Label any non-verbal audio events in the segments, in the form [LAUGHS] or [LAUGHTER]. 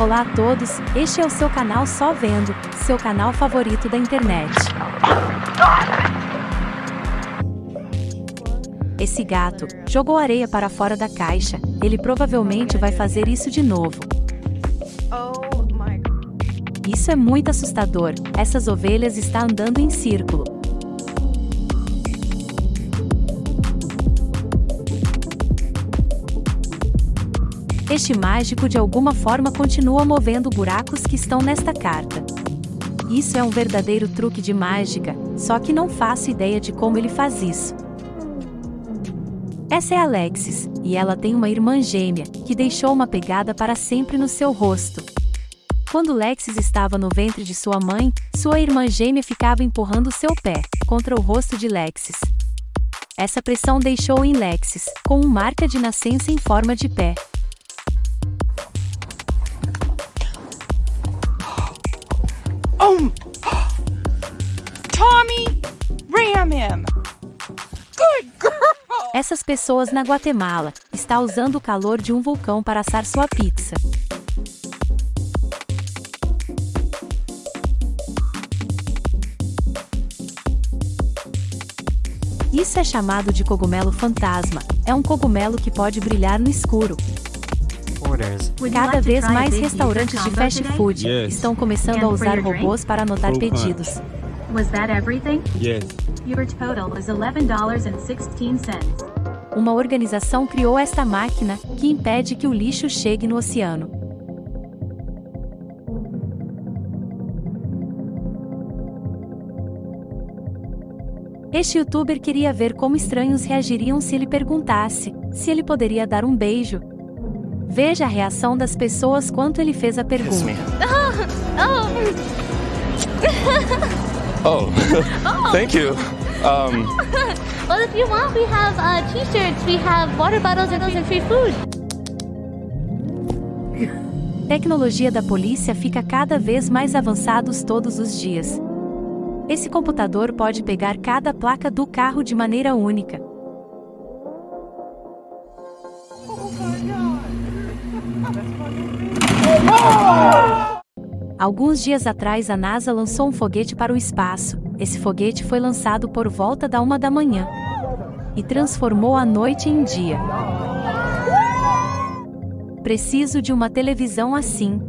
Olá a todos, este é o seu canal Só Vendo, seu canal favorito da internet. Esse gato jogou areia para fora da caixa, ele provavelmente vai fazer isso de novo. Isso é muito assustador, essas ovelhas estão andando em círculo. Este mágico de alguma forma continua movendo buracos que estão nesta carta. Isso é um verdadeiro truque de mágica, só que não faço ideia de como ele faz isso. Essa é Alexis, e ela tem uma irmã gêmea, que deixou uma pegada para sempre no seu rosto. Quando Lexis estava no ventre de sua mãe, sua irmã gêmea ficava empurrando seu pé contra o rosto de Lexis. Essa pressão deixou em Lexis, com uma marca de nascença em forma de pé. Essas pessoas na Guatemala está usando o calor de um vulcão para assar sua pizza. Isso é chamado de cogumelo fantasma. É um cogumelo que pode brilhar no escuro. Cada vez mais restaurantes de fast food estão começando a usar robôs para anotar pedidos. Was that everything? Yes. Your total was $11.16. Uma organização criou esta máquina, que impede que o lixo chegue no oceano. Este youtuber queria ver como estranhos reagiriam se ele perguntasse se ele poderia dar um beijo. Veja a reação das pessoas quando ele fez a pergunta. [LAUGHS] [LAUGHS] Oh, [LAUGHS] thank you. Um, [LAUGHS] Well, if you want, we have uh, t-shirts, we have water bottles, and free food. Tecnologia da polícia fica cada vez mais avançados todos os dias. Esse computador pode pegar cada placa do carro de maneira única. Alguns dias atrás a NASA lançou um foguete para o espaço. Esse foguete foi lançado por volta da uma da manhã e transformou a noite em dia. Preciso de uma televisão assim.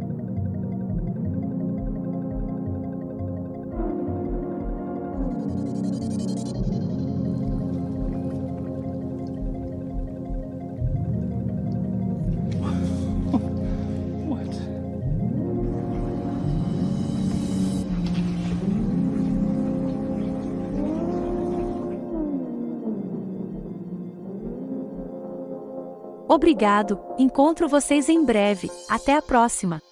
Obrigado, encontro vocês em breve. Até a próxima!